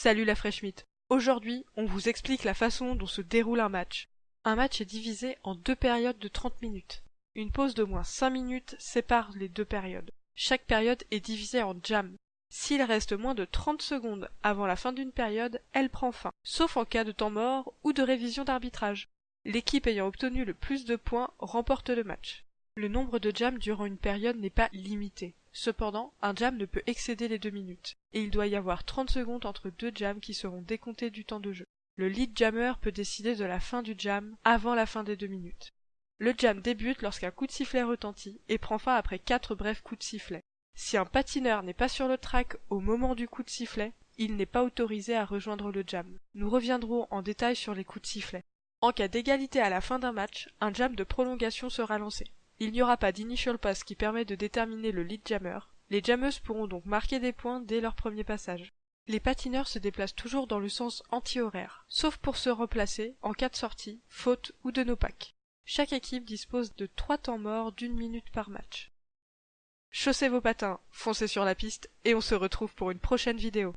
Salut la Fresh Meat. Aujourd'hui, on vous explique la façon dont se déroule un match. Un match est divisé en deux périodes de 30 minutes. Une pause d'au moins 5 minutes sépare les deux périodes. Chaque période est divisée en jam. S'il reste moins de 30 secondes avant la fin d'une période, elle prend fin, sauf en cas de temps mort ou de révision d'arbitrage. L'équipe ayant obtenu le plus de points remporte le match. Le nombre de jams durant une période n'est pas limité. Cependant, un jam ne peut excéder les deux minutes, et il doit y avoir 30 secondes entre deux jams qui seront décomptés du temps de jeu. Le lead jammer peut décider de la fin du jam avant la fin des deux minutes. Le jam débute lorsqu'un coup de sifflet retentit et prend fin après quatre brefs coups de sifflet. Si un patineur n'est pas sur le track au moment du coup de sifflet, il n'est pas autorisé à rejoindre le jam. Nous reviendrons en détail sur les coups de sifflet. En cas d'égalité à la fin d'un match, un jam de prolongation sera lancé. Il n'y aura pas d'initial pass qui permet de déterminer le lead jammer. Les jammeuses pourront donc marquer des points dès leur premier passage. Les patineurs se déplacent toujours dans le sens anti-horaire, sauf pour se replacer en cas de sortie, faute ou de no pack. Chaque équipe dispose de trois temps morts d'une minute par match. Chaussez vos patins, foncez sur la piste et on se retrouve pour une prochaine vidéo.